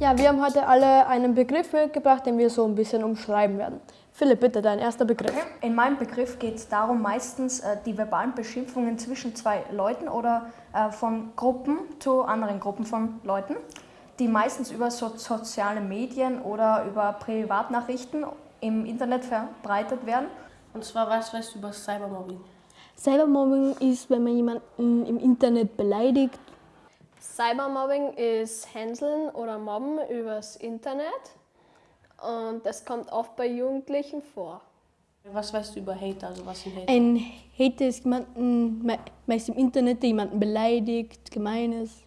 Ja, wir haben heute alle einen Begriff mitgebracht, den wir so ein bisschen umschreiben werden. Philipp, bitte dein erster Begriff. In meinem Begriff geht es darum, meistens äh, die verbalen Beschimpfungen zwischen zwei Leuten oder äh, von Gruppen zu anderen Gruppen von Leuten, die meistens über so soziale Medien oder über Privatnachrichten im Internet verbreitet werden. Und zwar, was weißt du über Cybermobbing? Cybermobbing ist, wenn man jemanden im Internet beleidigt. Cybermobbing ist Hänseln oder Mobben übers Internet und das kommt oft bei Jugendlichen vor. Was weißt du über Hater? Also was sind Hater? Ein Hater ist jemanden, meist im Internet, der jemanden beleidigt, gemein ist.